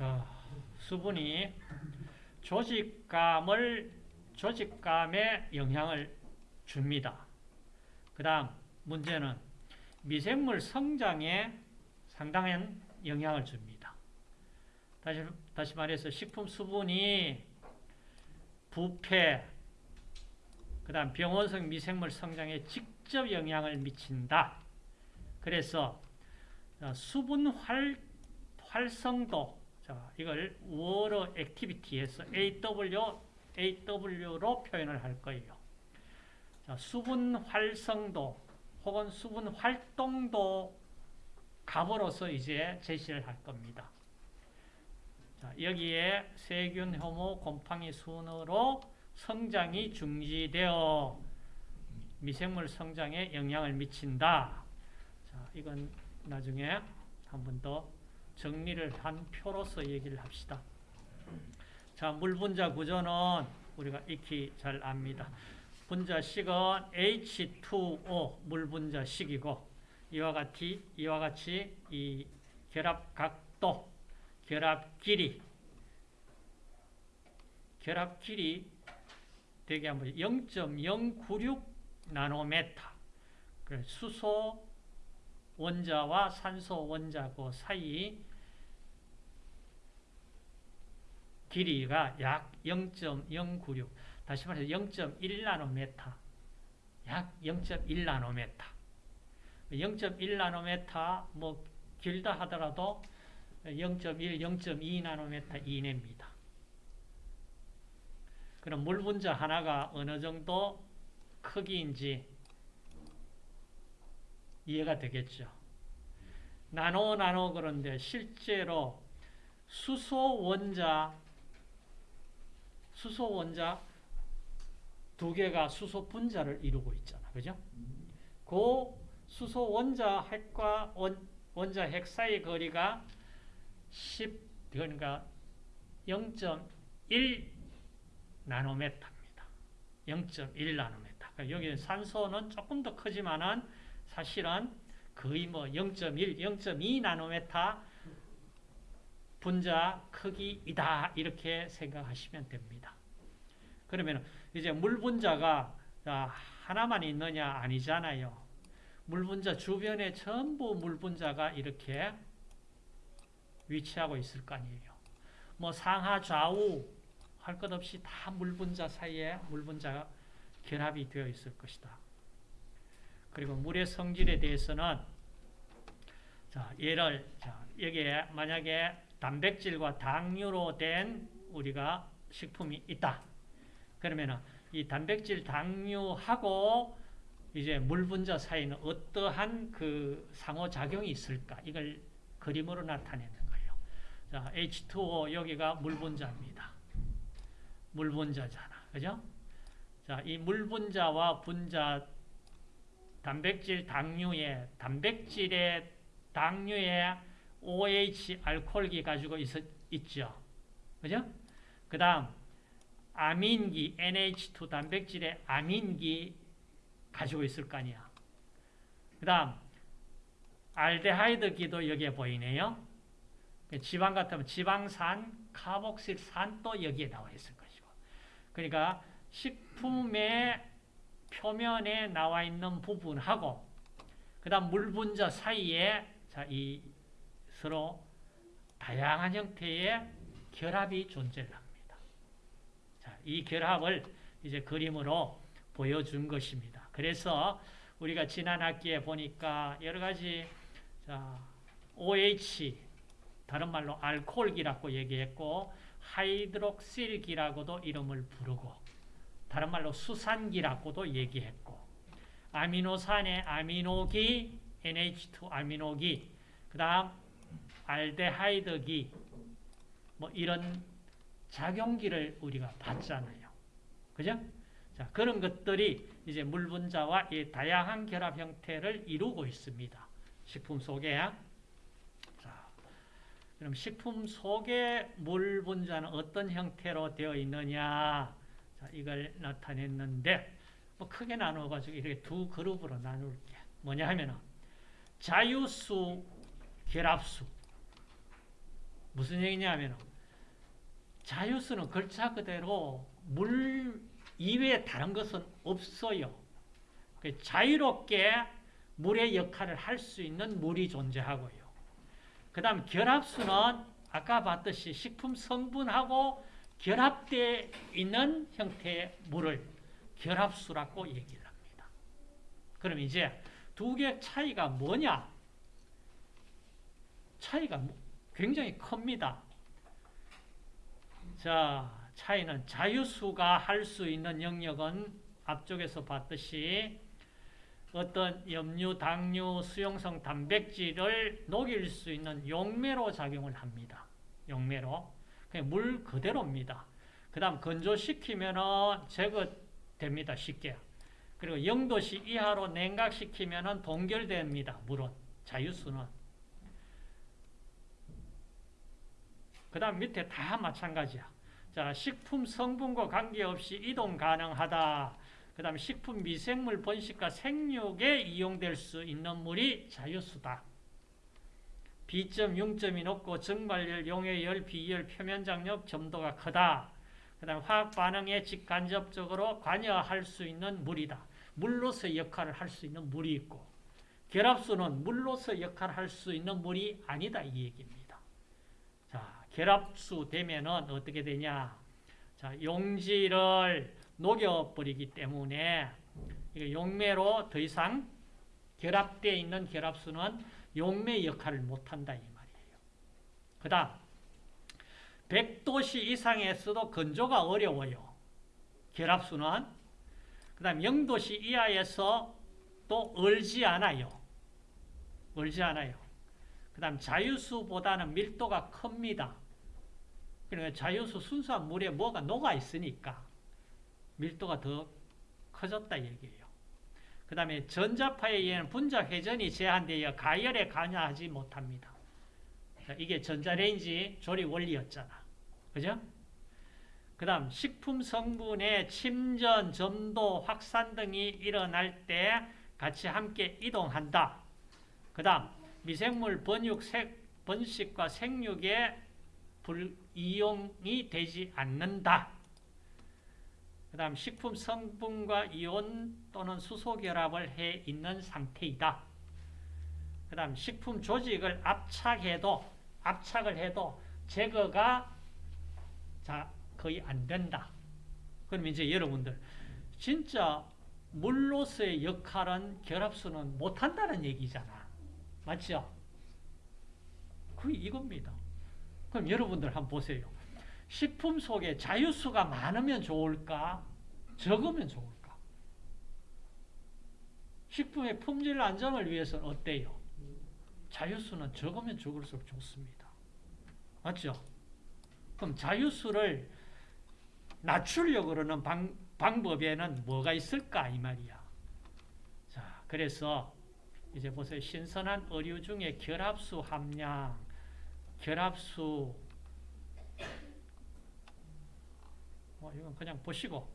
자, 수분이 조직감을 조직감에 영향을 줍니다. 그 다음 문제는 미생물 성장에 상당한 영향을 줍니다. 다시, 다시 말해서 식품 수분이 부패, 그 다음 병원성 미생물 성장에 직접 영향을 미친다. 그래서 수분 활, 활성도, 자, 이걸 water activity에서 AW, AW로 표현을 할 거예요. 자, 수분 활성도 혹은 수분 활동도 값으로서 이제 제시를 할 겁니다. 자, 여기에 세균, 효모, 곰팡이 순으로 성장이 중지되어 미생물 성장에 영향을 미친다. 자, 이건 나중에 한 번 더 정리를 한 표로서 얘기를 합시다. 자, 물분자 구조는 우리가 익히 잘 압니다. 분자식은 H2O 물분자식이고 이와 같이 이와 같이 이 결합 각도, 결합 길이, 결합 길이 되게 한번 0.096 나노메타. 수소 원자와 산소 원자 그 사이 길이가 약 0.096. 다시 말해서 0.1 나노메타. 약 0.1 나노메타. 0.1 나노메타 뭐 길다 하더라도 0.1, 0.2 나노메타 이내입니다. 그럼 물 분자 하나가 어느 정도 크기인지 이해가 되겠죠. 나노 나노 그런데 실제로 수소 원자 수소 원자 두 개가 수소 분자를 이루고 있잖아. 그죠? 그 수소 원자 핵과 원, 원자 핵 사이 거리가 10 그러니까 0.1 나노메타입니다. 0.1 나노메타. 그러니까 여기 산소는 조금 더 크지만은 사실은 거의 뭐 0.1, 0.2 나노메타 분자 크기이다 이렇게 생각하시면 됩니다. 그러면 이제 물 분자가 하나만 있느냐 아니잖아요. 물 분자 주변에 전부 물 분자가 이렇게 위치하고 있을 거 아니에요. 뭐 상하 좌우 할 것 없이 다 물 분자 사이에 물 분자가 결합이 되어 있을 것이다. 그리고 물의 성질에 대해서는 자, 예를 자, 여기에 만약에 단백질과 당류로 된 우리가 식품이 있다. 그러면 이 단백질 당류하고 이제 물 분자 사이는 어떠한 그 상호작용이 있을까? 이걸 그림으로 나타내는 거예요. 자, H2O 여기가 물 분자입니다. 물 분자잖아. 그죠? 자, 이 물 분자와 분자 단백질 당류에 단백질의 당류에 OH 알코올기 가지고 있, 있죠. 그죠? 그 다음 아민기 NH2 단백질의 아민기 가지고 있을 거 아니야. 그 다음 알데하이드기도 여기에 보이네요. 지방 같으면 지방산, 카복실산도 여기에 나와 있을 것이고. 그러니까 식품의 표면에 나와 있는 부분하고 그 다음 물 분자 사이에 자, 이 서로 다양한 형태의 결합이 존재합니다. 자, 이 결합을 이제 그림으로 보여준 것입니다. 그래서 우리가 지난 학기에 보니까 여러 가지 자, OH 다른 말로 알코올기라고 얘기했고 하이드록실기라고도 이름을 부르고 다른 말로 수산기라고도 얘기했고 아미노산의 아미노기 NH2 아미노기 그 다음 알데하이드기 뭐 이런 작용기를 우리가 봤잖아요. 그죠? 자, 그런 것들이 이제 물 분자와 이 다양한 결합 형태를 이루고 있습니다. 식품 속에. 자, 그럼 식품 속에 물 분자는 어떤 형태로 되어 있느냐? 자, 이걸 나타냈는데 뭐 크게 나누어 가지고 이렇게 두 그룹으로 나눌게. 뭐냐 하면은 자유수, 결합수. 무슨 얘기냐면 자유수는 글자 그대로 물 이외에 다른 것은 없어요. 그 자유롭게 물의 역할을 할 수 있는 물이 존재하고요. 그 다음 결합수는 아까 봤듯이 식품 성분하고 결합되어 있는 형태의 물을 결합수라고 얘기를 합니다. 그럼 이제 두개 차이가 뭐냐? 차이가 굉장히 큽니다. 자, 차이는 자유수가 할 수 있는 영역은 앞쪽에서 봤듯이 어떤 염류, 당류, 수용성 단백질을 녹일 수 있는 용매로 작용을 합니다. 용매로. 그냥 물 그대로입니다. 그 다음 건조시키면 제거됩니다. 쉽게. 그리고 0도씨 이하로 냉각시키면 동결됩니다. 물은. 자유수는. 그 다음 밑에 다 마찬가지야. 자, 식품 성분과 관계없이 이동 가능하다. 그 다음에 식품 미생물 번식과 생육에 이용될 수 있는 물이 자유수다. B점, 융점이 높고 증발열, 용해열, 비열, 표면장력 점도가 크다. 그 다음 화학 반응에 직간접적으로 관여할 수 있는 물이다. 물로서 역할을 할 수 있는 물이 있고 결합수는 물로서 역할을 할 수 있는 물이 아니다 이 얘기입니다. 자, 결합수 되면은 어떻게 되냐? 자, 용지를 녹여버리기 때문에 용매로 더 이상 결합되어 있는 결합수는 용매 역할을 못한다 이 말이에요. 그 다음 100도씨 이상에서도 건조가 어려워요. 결합수는 그 다음 0도씨 이하에서 또 얼지 않아요. 얼지 않아요. 그 다음 자유수보다는 밀도가 큽니다. 그러니까 자유수 순수한 물에 뭐가 녹아 있으니까 밀도가 더 커졌다 얘기예요. 그 다음에 전자파에 의한 분자 회전이 제한되어 가열에 관여하지 못합니다. 이게 전자레인지 조립 원리였잖아. 그죠? 그 다음 식품 성분의 침전, 점도, 확산 등이 일어날 때 같이 함께 이동한다. 그 다음 미생물 번육, 번식과 생육에 불 이용이 되지 않는다. 그 다음 식품 성분과 이온 또는 수소 결합을 해 있는 상태이다. 그 다음 식품 조직을 압착해도 압착을 해도 제거가 자 거의 안 된다. 그럼 이제 여러분들 진짜 물로서의 역할은 결합수는 못한다는 얘기잖아. 맞죠? 그 이겁니다. 그럼 여러분들 한번 보세요. 식품 속에 자유수가 많으면 좋을까? 적으면 좋을까? 식품의 품질 안정을 위해서는 어때요? 자유수는 적으면 적을수록 좋습니다. 맞죠? 그럼 자유수를 낮추려고 그러는 방, 방법에는 뭐가 있을까? 이 말이야. 자, 그래서 이제 보세요. 신선한 어류 중에 결합수 함량, 결합수 뭐 이건 그냥 보시고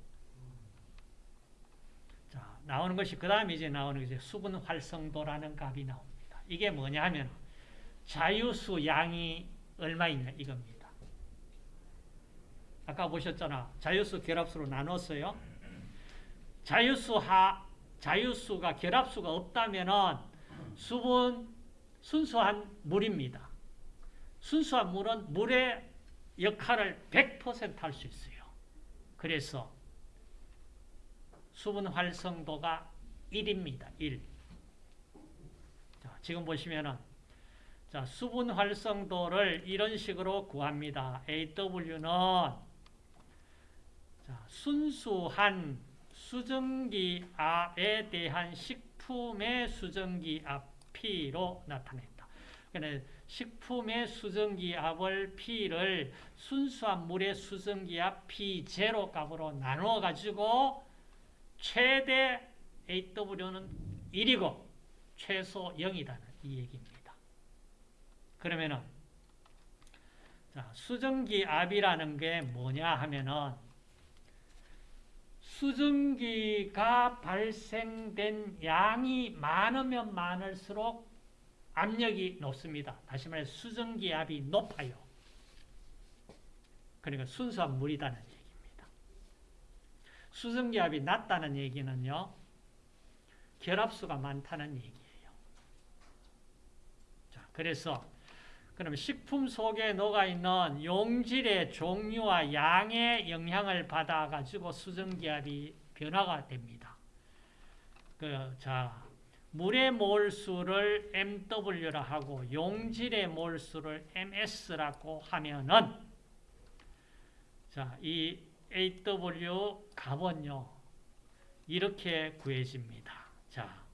자 나오는 것이 그 다음에 이제 나오는 것이 수분 활성도라는 값이 나옵니다. 이게 뭐냐 하면 자유수 양이 얼마 있냐 이겁니다. 아까 보셨잖아. 자유수 결합수로 나눴어요. 자유수 하 자유수가 결합수가 없다면은 수분 순수한 물입니다. 순수한 물은 물의 역할을 100%할 수 있어요. 그래서 수분 활성도가 1입니다. 1. 자, 지금 보시면은 자, 수분 활성도를 이런 식으로 구합니다. AW는 자, 순수한 수증기압에 대한 식 품의 수증기 압 P로 나타낸다. 그러니까 식품의 수증기 압을 P를 순수한 물의 수증기 압 P0 값으로 나누어 가지고 최대 AW는 1이고 최소 0이라는 이 얘기입니다. 그러면은 자, 수증기 압이라는 게 뭐냐 하면은 수증기가 발생된 양이 많으면 많을수록 압력이 높습니다. 다시 말해 수증기 압이 높아요. 그러니까 순수한 물이다는 얘기입니다. 수증기 압이 낮다는 얘기는요. 결합수가 많다는 얘기예요. 자, 그래서 그러면 식품 속에 녹아있는 용질의 종류와 양의 영향을 받아가지고 수증기압이 변화가 됩니다. 그, 자, 물의 몰수를 MW라 하고 용질의 몰수를 MS라고 하면은 자, 이 AW 값은요. 이렇게 구해집니다. 자.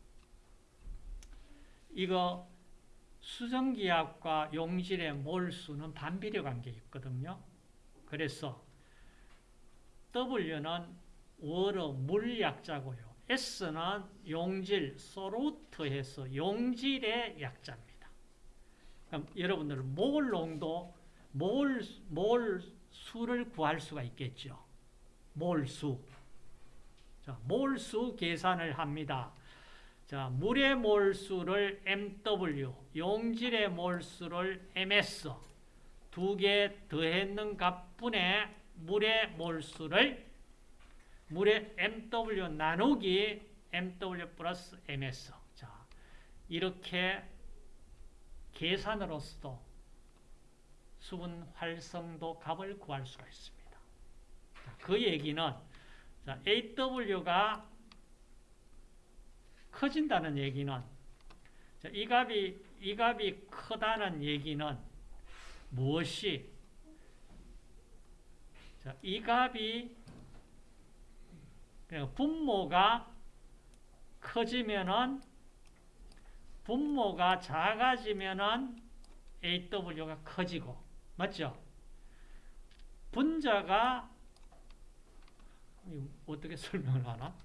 이거 수정기압과 용질의 몰수는 반비례 관계에 있거든요. 그래서 W는 월어 물약자고요. S는 용질, 소루트해서 용질의 약자입니다. 그럼 여러분들 몰 농도, 몰, 몰 수를 구할 수가 있겠죠. 몰수. 자, 몰수 계산을 합니다. 자, 물의 몰수를 MW, 용질의 몰수를 MS 두 개 더했는 값분의 물의 몰수를 물의 MW 나누기 MW 플러스 MS. 자, 이렇게 계산으로서도 수분 활성도 값을 구할 수가 있습니다. 자, 그 얘기는 자, AW가 커진다는 얘기는 자, 이 값이 이 값이 크다는 얘기는 무엇이 자, 이 값이 그러니까 분모가 커지면은 분모가 작아지면은 AW가 커지고 맞죠? 분자가 어떻게 설명을 하나?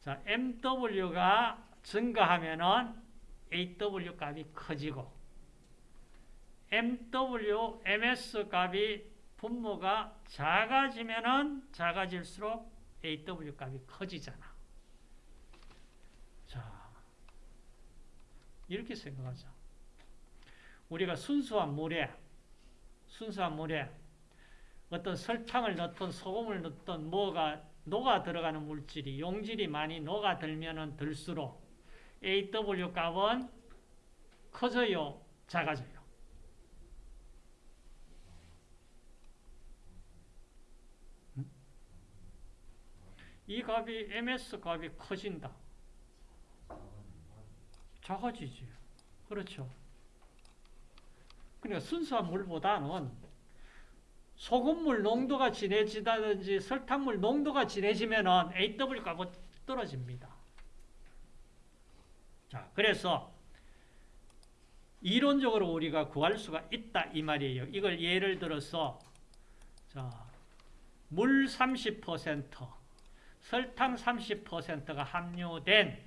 자, MW가 증가하면은 AW 값이 커지고 MW, MS 값이 분모가 작아지면은 작아질수록 AW 값이 커지잖아. 자, 이렇게 생각하자. 우리가 순수한 물에, 순수한 물에 어떤 설탕을 넣든 소금을 넣든 뭐가 녹아 들어가는 물질이 용질이 많이 녹아 들면은 들수록 AW 값은 커져요, 작아져요. 이 값이 MS 값이 커진다. 작아지지. 그렇죠. 그러니까 순수한 물보다는 소금물 농도가 진해지다든지 설탕물 농도가 진해지면은 AW 값은 떨어집니다. 자, 그래서 이론적으로 우리가 구할 수가 있다 이 말이에요. 이걸 예를 들어서 자, 물 30%, 설탕 30%가 함유된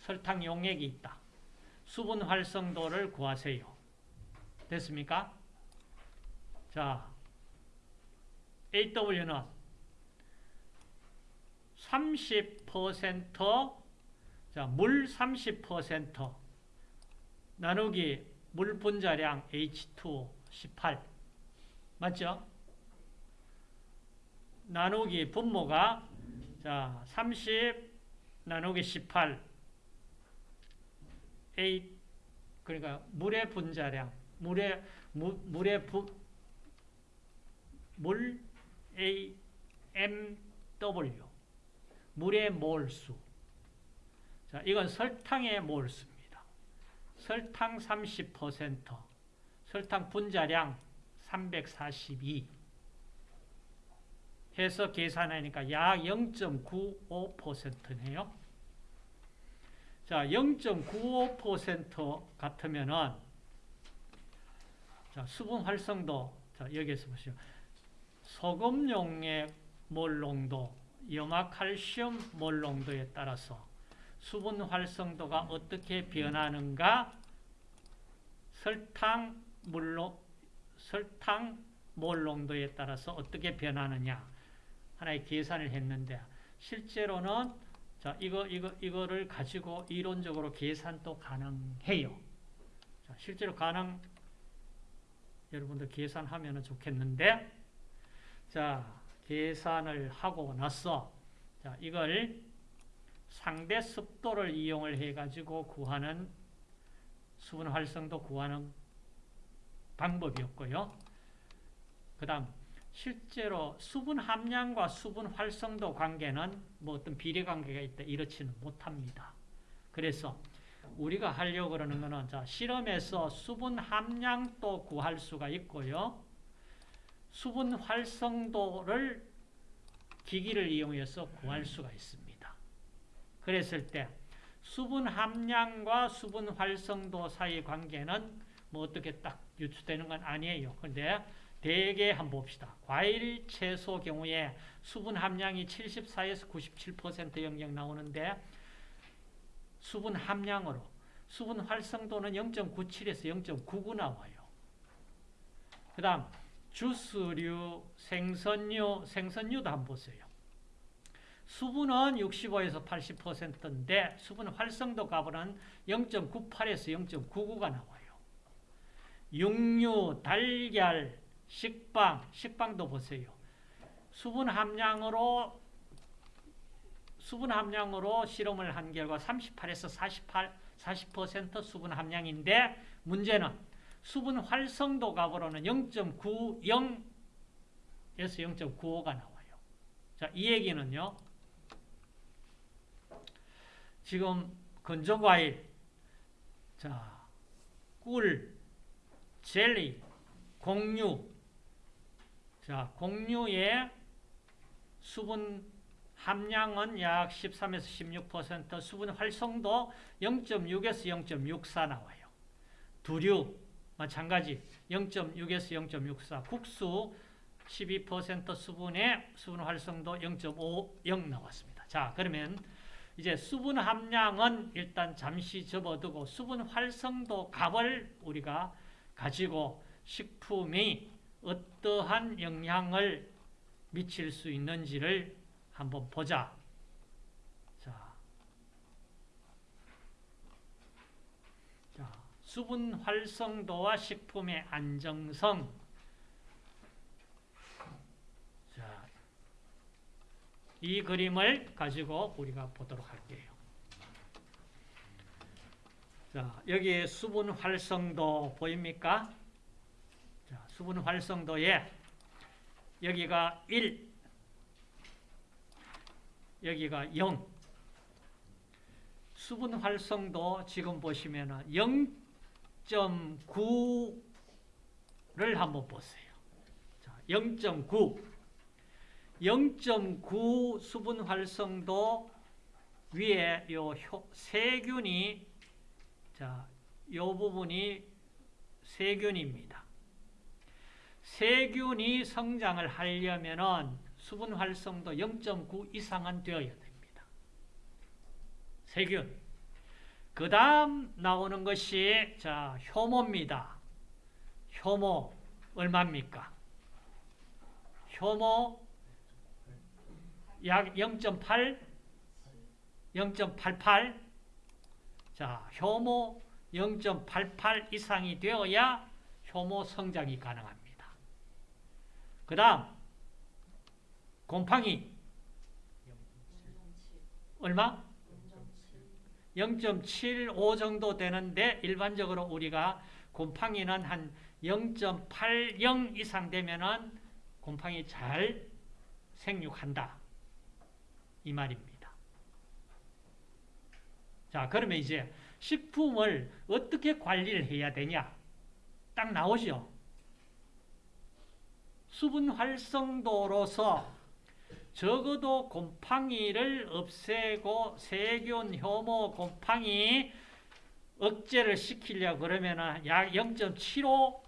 설탕 용액이 있다. 수분 활성도를 구하세요. 됐습니까? 자, AW는 30% 자, 물 30% 나누기 물 분자량 H2 18 맞죠? 나누기 분모가 자, 30 나누기 18 A 그러니까 물의 분자량 물의 무, 물의 부, 물 A M W. 물의 몰수 자, 이건 설탕의 몰수입니다. 설탕 30% 설탕 분자량 342 해서 계산하니까 약 0.95%네요. 자, 0.95% 같으면은 자, 수분 활성도 자, 여기에서 보시죠. 소금용의 몰농도, 염화칼슘 몰농도에 따라서 수분 활성도가 어떻게 변하는가? 설탕 물로 설탕 몰 농도에 따라서 어떻게 변하느냐? 하나의 계산을 했는데 실제로는 자, 이거 이거 이거를 가지고 이론적으로 계산도 가능해요. 자, 실제로 가능 여러분들 계산하면 좋겠는데 자, 계산을 하고 나서 자, 이걸 상대 습도를 이용을 해가지고 구하는 수분 활성도 구하는 방법이었고요. 그 다음 실제로 수분 함량과 수분 활성도 관계는 뭐 어떤 비례 관계가 있다 이렇지는 못합니다. 그래서 우리가 하려고 그러는 거는 자, 실험에서 수분 함량도 구할 수가 있고요. 수분 활성도를 기기를 이용해서 구할 수가 있습니다. 그랬을 때 수분 함량과 수분 활성도 사이 관계는 뭐 어떻게 딱 유추되는 건 아니에요. 근데 대개 한번 봅시다. 과일, 채소 경우에 수분 함량이 74에서 97% 영역 나오는데 수분 함량으로 수분 활성도는 0.97에서 0.99 나와요. 그 다음 주스류, 생선류, 생선류도 한번 보세요. 수분은 65에서 80%인데 수분 활성도 값은 0.98에서 0.99가 나와요. 육류, 달걀, 식빵, 식빵도 보세요. 수분 함량으로 수분 함량으로 실험을 한 결과 38에서 48, 40% 수분 함량인데 문제는 수분 활성도 값으로는 0.90에서 0.95가 나와요. 자, 이 얘기는요. 지금 건조과일, 자, 꿀, 젤리, 공유, 자, 공유의 수분 함량은 약 13에서 16%, 수분 활성도 0.6에서 0.64 나와요. 두류, 마찬가지 0.6에서 0.64, 국수 12% 수분의 수분 활성도 0.50 나왔습니다. 자, 그러면 이제 수분 함량은 일단 잠시 접어두고 수분 활성도 값을 우리가 가지고 식품이 어떠한 영향을 미칠 수 있는지를 한번 보자. 자, 자 수분 활성도와 식품의 안정성. 자, 이 그림을 가지고 우리가 보도록 할게요. 자, 여기 수분 활성도 보입니까? 자, 수분 활성도에 여기가 1, 여기가 0. 수분 활성도 지금 보시면 0.9를 한번 보세요. 0.9. 0.9 수분 활성도 위에 요 세균이 자, 요 부분이 세균입니다. 세균이 성장을 하려면은 수분 활성도 0.9 이상은 되어야 됩니다. 세균. 그 다음 나오는 것이 자 효모입니다. 효모 얼마입니까? 효모 약 0.8, 0.88. 자, 효모 0.88 이상이 되어야 효모 성장이 가능합니다. 그 다음 곰팡이 얼마? 0.75 정도 되는데 일반적으로 우리가 곰팡이는 한 0.80 이상 되면은 곰팡이 잘 생육한다. 이 말입니다. 자, 그러면 이제 식품을 어떻게 관리를 해야 되냐? 딱 나오죠. 수분 활성도로서 적어도 곰팡이를 없애고 세균, 효모, 곰팡이 억제를 시키려 그러면 약 0.75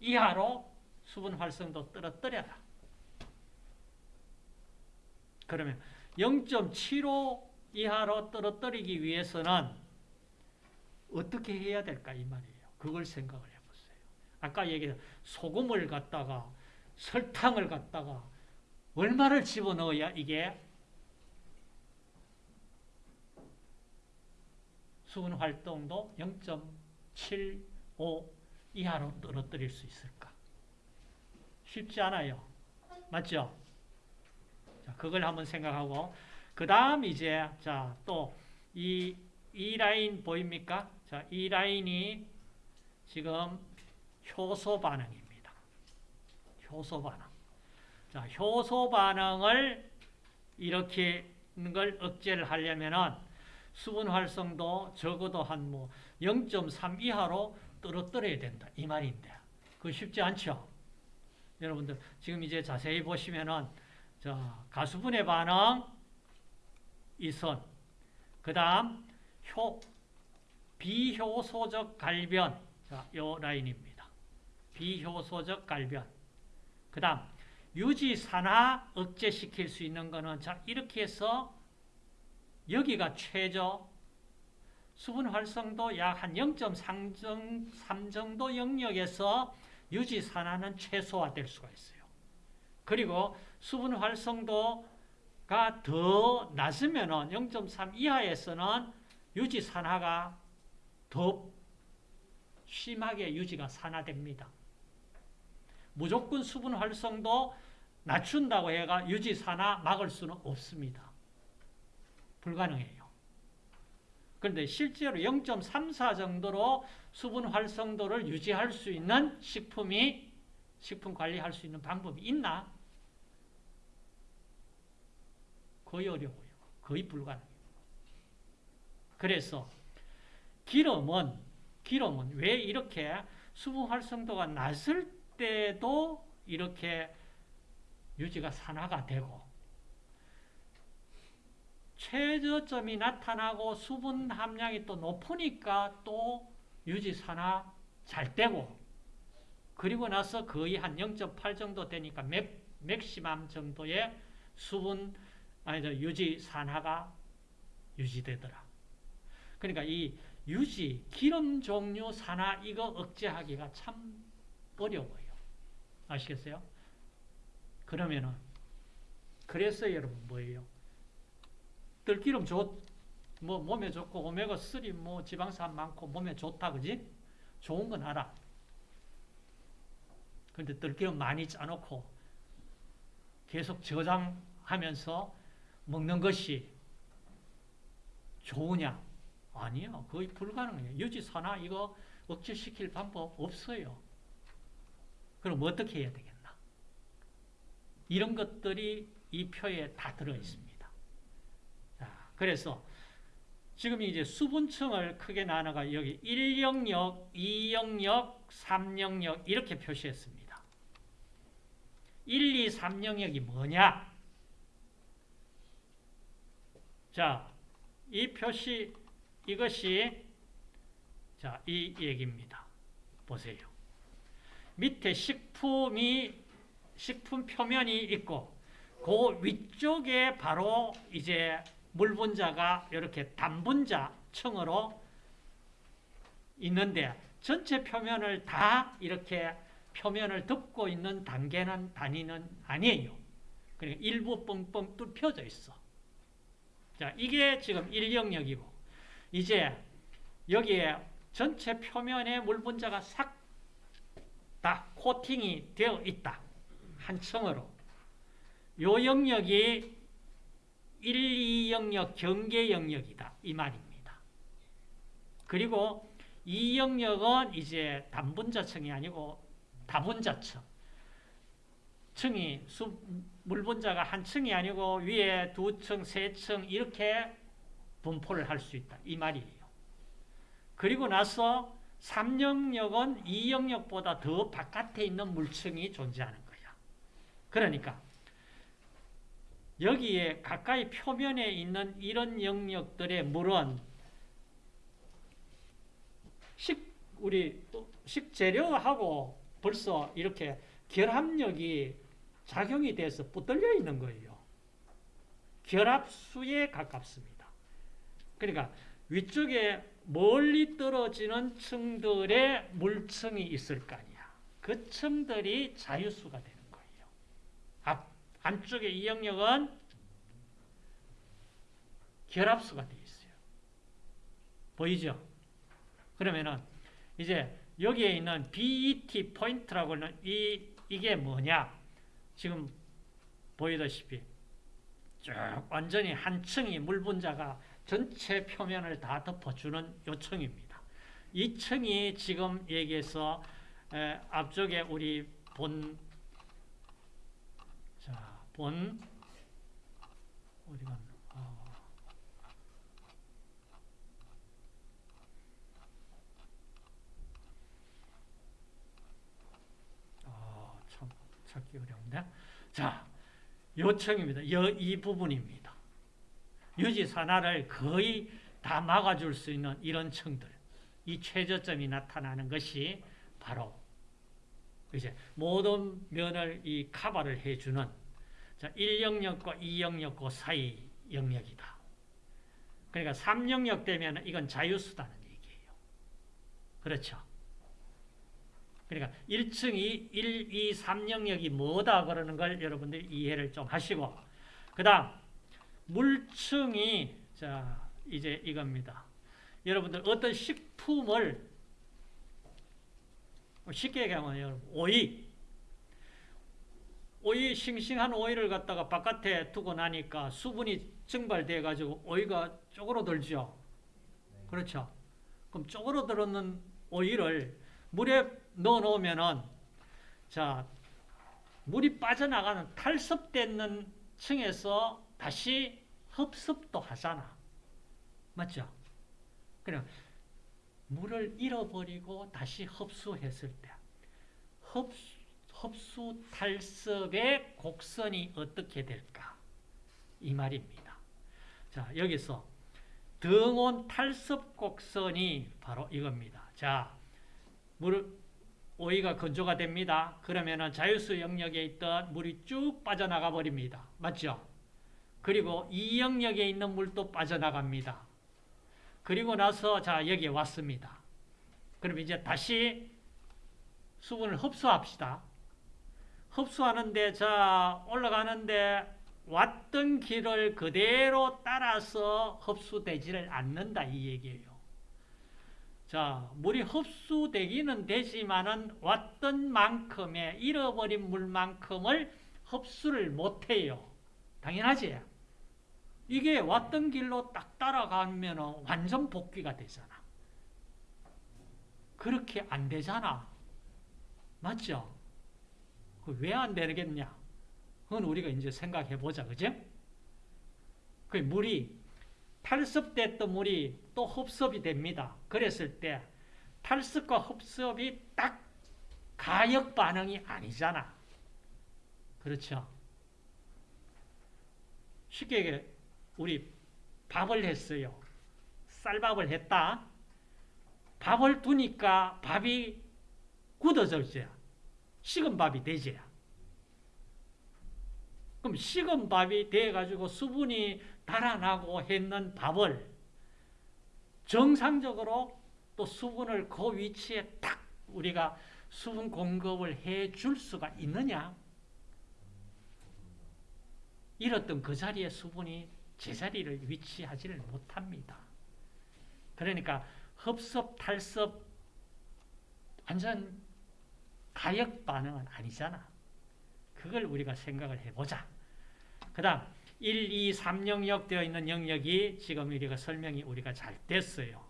이하로 수분 활성도 떨어뜨려라. 그러면 0.75 이하로 떨어뜨리기 위해서는 어떻게 해야 될까 이 말이에요. 그걸 생각을 해보세요. 아까 얘기한 소금을 갖다가 설탕을 갖다가 얼마를 집어넣어야 이게 수분 활동도 0.75 이하로 떨어뜨릴 수 있을까? 쉽지 않아요. 맞죠? 자, 그걸 한번 생각하고 그 다음 이제 자 또 이 이 라인 보입니까? 자, 이 라인이 지금 효소 반응입니다. 효소 반응. 자, 효소 반응을 이렇게 걸 억제를 하려면은 수분 활성도 적어도 한 뭐 0.3 이하로 떨어뜨려야 된다. 이 말인데. 그거 쉽지 않죠? 여러분들 지금 이제 자세히 보시면은 자, 가수분해 반응 이선. 그 다음 효 비효소적 갈변. 자, 요 라인입니다. 비효소적 갈변. 그 다음 유지 산화 억제시킬 수 있는 거는 자, 이렇게 해서 여기가 최저 수분 활성도 약 한 0.3 정도 영역에서 유지 산화는 최소화될 수가 있어요. 그리고 수분 활성도가 더 낮으면 은 0.3 이하에서는 유지 산화가 더 심하게 유지가 산화됩니다. 무조건 수분 활성도 낮춘다고 해가 유지 산화 막을 수는 없습니다. 불가능해요. 그런데 실제로 0.34 정도로 수분 활성도를 유지할 수 있는 식품이 식품 관리할 수 있는 방법이 있나? 거의 어려워요. 거의 불가능해요. 그래서 기름은 기름은 왜 이렇게 수분 활성도가 낮을 때도 이렇게 유지가 산화가 되고 최저점이 나타나고 수분 함량이 또 높으니까 또 유지 산화 잘 되고 그리고 나서 거의 한 0.8 정도 되니까 맥, 맥시멈 정도의 수분 아니 유지 산화가 유지되더라. 그러니까 이 유지 기름 종류 산화 이거 억제하기가 참 어려워요. 아시겠어요? 그러면은 그래서 여러분 뭐예요? 들기름 좋, 뭐 몸에 좋고 오메가 3 뭐 지방산 많고 몸에 좋다 그지? 좋은 건 알아. 근데 들기름 많이 짜놓고 계속 저장하면서 먹는 것이 좋으냐? 아니요. 거의 불가능해요. 유지산화 이거 억제시킬 방법 없어요. 그럼 어떻게 해야 되겠나? 이런 것들이 이 표에 다 들어있습니다. 자, 그래서 지금 이제 수분층을 크게 나눠가 여기 1 영역, 2 영역, 3 영역 이렇게 표시했습니다. 1, 2, 3 영역이 뭐냐? 자, 이 표시 이것이 자, 이 얘기입니다. 보세요. 밑에 식품이 식품 표면이 있고 그 위쪽에 바로 이제 물 분자가 이렇게 단분자 층으로 있는데 전체 표면을 다 이렇게 표면을 덮고 있는 단계는 단위는 아니에요. 그러니까 일부 뻥뻥 뚫혀져 있어. 자, 이게 지금 1 영역이고 이제 여기에 전체 표면에 물 분자가 싹 다 코팅이 되어 있다. 한 층으로. 요 영역이 1, 2 영역 경계 영역이다. 이 말입니다. 그리고 이 영역은 이제 단분자층이 아니고 다분자층. 층이 수, 물분자가 한 층이 아니고 위에 두 층, 세 층 이렇게 분포를 할 수 있다. 이 말이에요. 그리고 나서 3영역은 2영역보다 더 바깥에 있는 물층이 존재하는 거야. 그러니까 여기에 가까이 표면에 있는 이런 영역들의 물은 식 우리 식재료하고 벌써 이렇게 결합력이 작용이 돼서 붙들려 있는 거예요. 결합수에 가깝습니다. 그러니까 위쪽에 멀리 떨어지는 층들의 물층이 있을 거 아니야. 그 층들이 자유수가 되는 거예요. 앞, 안쪽에 이 영역은 결합수가 되어 있어요. 보이죠? 그러면은 이제 여기에 있는 BET 포인트라고 하는 이, 이게 뭐냐? 지금 보이다시피 쭉 완전히 한 층이 물 분자가 전체 표면을 다 덮어주는 요층입니다. 이 층이 지금 얘기해서 에, 앞쪽에 우리 본, 자, 본, 어디 갔나? 어. 아, 참 찾기 어려운데. 자, 요청입니다. 여, 이 부분입니다. 유지 산화를 거의 다 막아줄 수 있는 이런 층들. 이 최저점이 나타나는 것이 바로 이제 모든 면을 이 카바를 해주는 자, 1영역과 2영역 그 사이 영역이다. 그러니까 3영역 되면 이건 자유수다는 얘기예요. 그렇죠? 그러니까 1층, 2, 1, 2, 3 영역이 뭐다 그러는 걸 여러분들이 이해를 좀 하시고 그 다음 물층이 자 이제 이겁니다. 여러분들 어떤 식품을 쉽게 얘기하면 여러분 오이 오이 싱싱한 오이를 갖다가 바깥에 두고 나니까 수분이 증발돼 가지고 오이가 쪼그러들죠. 그렇죠. 그럼 쪼그러들었는 오이를 물에 넣어 놓으면은 자 물이 빠져나가는 탈습되는 층에서 다시 흡습도 하잖아. 맞죠? 그럼 물을 잃어버리고 다시 흡수했을 때 흡수, 흡수 탈습의 곡선이 어떻게 될까? 이 말입니다. 자, 여기서 등온 탈습 곡선이 바로 이겁니다. 자, 물 오이가 건조가 됩니다. 그러면은 자유수 영역에 있던 물이 쭉 빠져나가 버립니다. 맞죠? 그리고 이 영역에 있는 물도 빠져나갑니다. 그리고 나서 자 여기에 왔습니다. 그럼 이제 다시 수분을 흡수합시다. 흡수하는데 자 올라가는데 왔던 길을 그대로 따라서 흡수되지를 않는다 이 얘기예요. 자 물이 흡수되기는 되지만은 왔던 만큼의 잃어버린 물만큼을 흡수를 못해요. 당연하지? 이게 왔던 길로 딱 따라가면 완전 복귀가 되잖아. 그렇게 안 되잖아. 맞죠? 왜 안 되겠냐? 그건 우리가 이제 생각해 보자. 그죠? 그 물이 탈습됐던 물이 또 흡습이 됩니다. 그랬을 때 탈습과 흡습이 딱 가역 반응이 아니잖아. 그렇죠? 쉽게 우리 밥을 했어요. 쌀밥을 했다. 밥을 두니까 밥이 굳어졌죠. 식은 밥이 되죠. 그럼 식은 밥이 돼가지고 수분이 달아나고 했는 밥을 정상적으로 또 수분을 그 위치에 딱 우리가 수분 공급을 해 줄 수가 있느냐? 잃었던 그 자리에 수분이 제자리를 위치하지를 못합니다. 그러니까 흡습, 탈습 완전 가역 반응은 아니잖아. 그걸 우리가 생각을 해보자. 그 다음 1, 2, 3 영역 되어 있는 영역이 지금 우리가 설명이 우리가 잘 됐어요.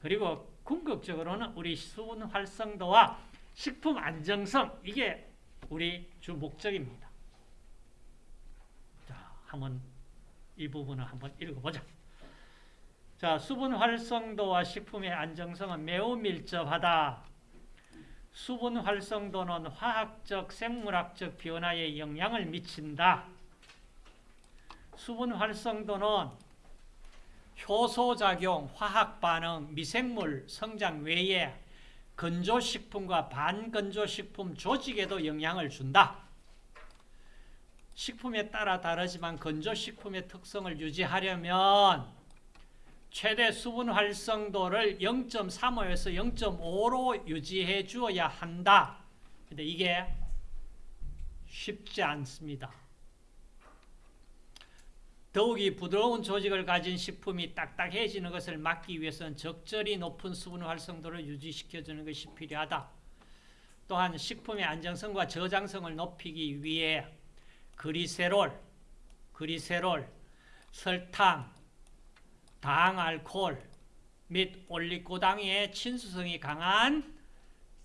그리고 궁극적으로는 우리 수분 활성도와 식품 안정성 이게 우리 주 목적입니다. 자, 한번 이 부분을 한번 읽어보자. 자, 수분 활성도와 식품의 안정성은 매우 밀접하다. 수분 활성도는 화학적, 생물학적 변화에 영향을 미친다. 수분 활성도는 효소작용, 화학반응, 미생물 성장 외에 건조식품과 반건조식품 조직에도 영향을 준다. 식품에 따라 다르지만 건조식품의 특성을 유지하려면 최대 수분 활성도를 0.35에서 0.5로 유지해 주어야 한다. 근데 이게 쉽지 않습니다. 더욱이 부드러운 조직을 가진 식품이 딱딱해지는 것을 막기 위해서는 적절히 높은 수분 활성도를 유지시켜주는 것이 필요하다. 또한 식품의 안정성과 저장성을 높이기 위해 그리세롤, 그리세롤, 설탕, 당, 알코올 및 올리고당의 친수성이 강한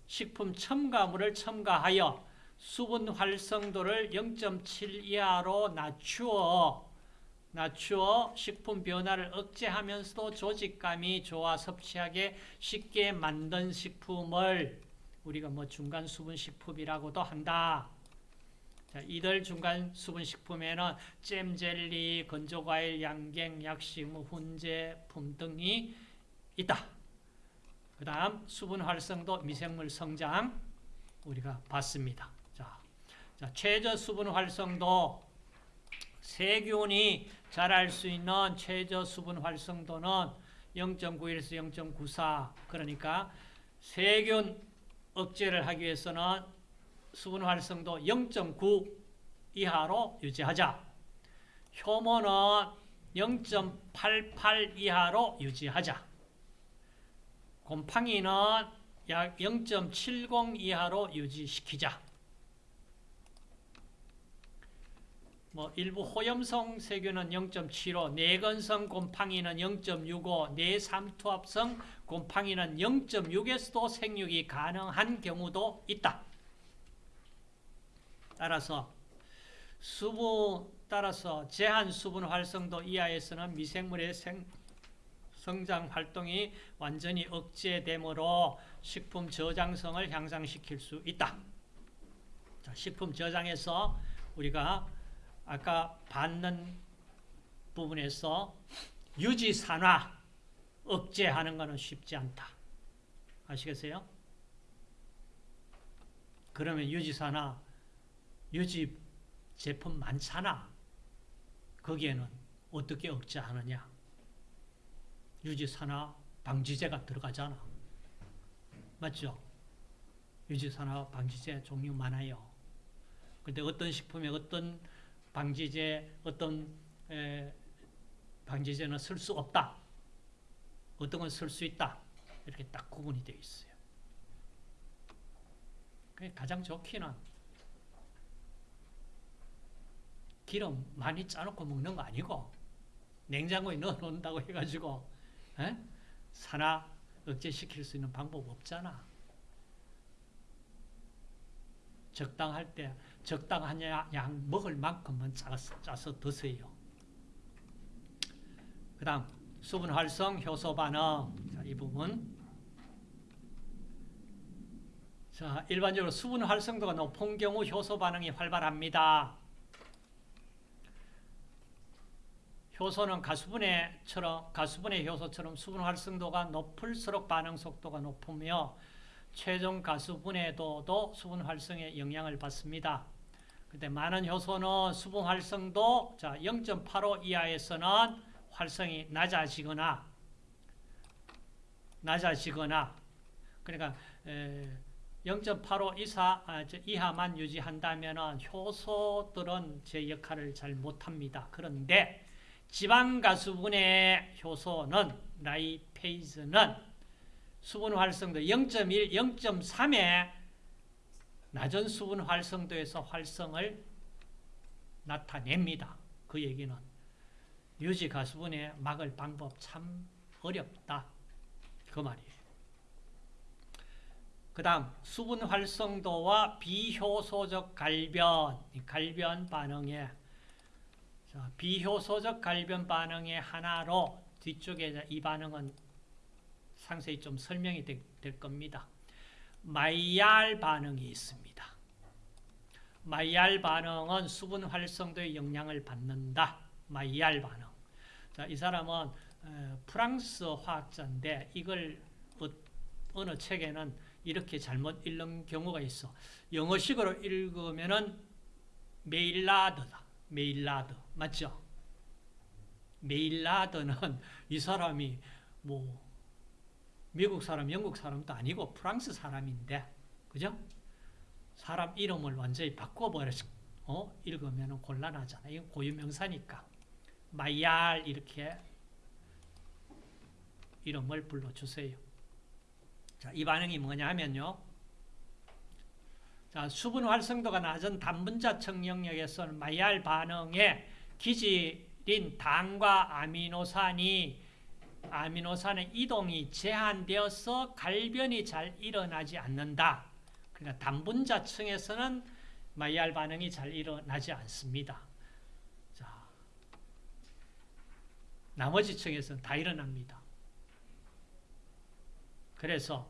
식품 첨가물을 첨가하여 수분 활성도를 0.7 이하로 낮추어 낮추어 식품 변화를 억제하면서도 조직감이 좋아 섭취하기 쉽게 만든 식품을 우리가 뭐 중간 수분 식품이라고도 한다. 자, 이들 중간 수분 식품에는 잼, 젤리, 건조과일, 양갱, 약식, 뭐 훈제품 등이 있다. 그 다음 수분 활성도, 미생물 성장 우리가 봤습니다. 자, 자 최저 수분 활성도 세균이 자랄 수 있는 최저 수분 활성도는 0.91에서 0.94 그러니까 세균 억제를 하기 위해서는 수분 활성도 0.9 이하로 유지하자. 효모는 0.88 이하로 유지하자. 곰팡이는 약 0.70 이하로 유지시키자. 뭐 일부 호염성 세균은 0.75, 내건성 곰팡이는 0.65, 내삼투압성 곰팡이는 0.6에서도 생육이 가능한 경우도 있다. 따라서 수분 따라서 제한 수분 활성도 이하에서는 미생물의 생, 성장 활동이 완전히 억제되므로 식품 저장성을 향상시킬 수 있다. 자, 식품 저장에서 우리가 아까 받는 부분에서 유지산화 억제하는 것은 쉽지 않다. 아시겠어요? 그러면 유지산화 유지 제품 많잖아. 거기에는 어떻게 억제하느냐? 유지산화 방지제가 들어가잖아. 맞죠? 유지산화 방지제 종류 많아요. 근데 어떤 식품에 어떤 방지제, 어떤 에, 방지제는 쓸 수 없다. 어떤 건 쓸 수 있다. 이렇게 딱 구분이 되어 있어요. 가장 좋기는 기름 많이 짜놓고 먹는 거 아니고 냉장고에 넣어놓는다고 해가지고 에? 산화 억제시킬 수 있는 방법 없잖아. 적당할 때 적당한 양 먹을 만큼만 짜서, 짜서 드세요. 그 다음 수분 활성 효소 반응 자, 이 부분 자 일반적으로 수분 활성도가 높은 경우 효소 반응이 활발합니다. 효소는 가수분해처럼 가수분해 효소처럼 수분 활성도가 높을수록 반응 속도가 높으며 최종 가수분해도도 수분 활성에 영향을 받습니다. 근데 많은 효소는 수분 활성도 자0.85 이하에서는 활성이 낮아지거나 낮아지거나 그러니까 0.85 이사, 아, 이하만 유지한다면 효소들은 제 역할을 잘 못합니다. 그런데 지방가수분해 효소는 라이페이즈는 수분 활성도 0.1, 0.3의 낮은 수분 활성도에서 활성을 나타냅니다. 그 얘기는 유지 가수분해 막을 방법 참 어렵다. 그 말이에요. 그 다음 수분 활성도와 비효소적 갈변, 갈변 반응에 자, 비효소적 갈변 반응의 하나로 뒤쪽에 이 반응은 상세히 좀 설명이 되, 될 겁니다. 마이알 반응이 있습니다. 마이알 반응은 수분 활성도에 영향을 받는다. 마이알 반응. 자, 이 사람은 프랑스 화학자인데 이걸 어, 어느 책에는 이렇게 잘못 읽는 경우가 있어. 영어식으로 읽으면은 메일라드다. 메일라드. 맞죠? 메일라드는 이 사람이 뭐 미국 사람, 영국 사람도 아니고 프랑스 사람인데 그죠? 사람 이름을 완전히 바꿔버려서 어? 읽으면 곤란하잖아. 이건 고유명사니까. 마이알 이렇게 이름을 불러주세요. 자, 이 반응이 뭐냐 하면요. 자, 수분 활성도가 낮은 단분자층 영역에서는 마이알 반응에 기질인 당과 아미노산이 아미노산의 이동이 제한되어서 갈변이 잘 일어나지 않는다. 그러니까 단분자층에서는 마이알 반응이 잘 일어나지 않습니다. 자, 나머지 층에서는 다 일어납니다. 그래서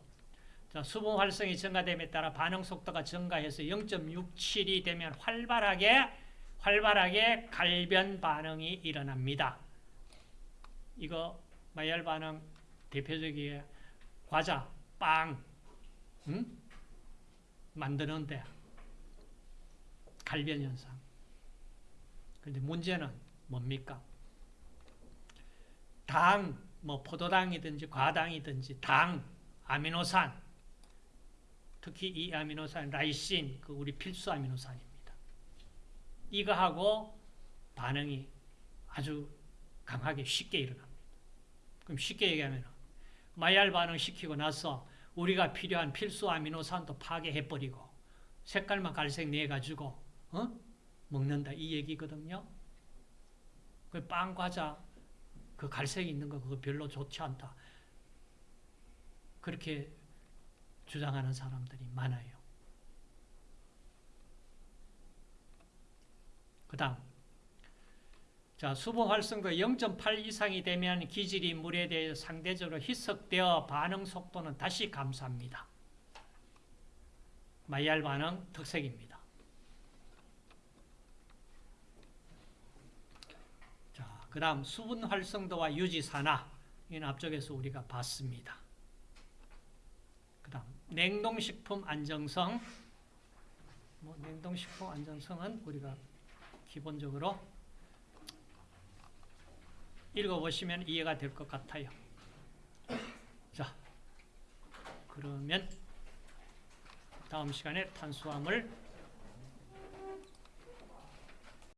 자, 수분 활성이 증가됨에 따라 반응 속도가 증가해서 0.67이 되면 활발하게 활발하게 갈변 반응이 일어납니다. 이거 마이알 반응 대표적인 과자, 빵, 응? 만드는데 갈변 현상. 근데 문제는 뭡니까? 당, 뭐 포도당이든지 과당이든지 당, 아미노산, 특히 이 아미노산 라이신, 그 우리 필수 아미노산입니다. 이거하고 반응이 아주 강하게 쉽게 일어납니다. 그럼 쉽게 얘기하면 마이알 반응 시키고 나서 우리가 필요한 필수 아미노산도 파괴해버리고 색깔만 갈색 내가지고 어? 먹는다 이 얘기거든요. 그 빵 과자 그 갈색 있는 거 그거 별로 좋지 않다. 그렇게 주장하는 사람들이 많아요. 그 다음 자, 수분 활성도 0.8 이상이 되면 기질이 물에 대해 상대적으로 희석되어 반응 속도는 다시 감소합니다. 마이알 반응 특색입니다. 자, 그 다음 수분 활성도와 유지 산화 이는 앞쪽에서 우리가 봤습니다. 그 다음 냉동식품 안정성 뭐 냉동식품 안정성은 우리가 기본적으로 읽어보시면 이해가 될 것 같아요. 자, 그러면 다음 시간에 탄수화물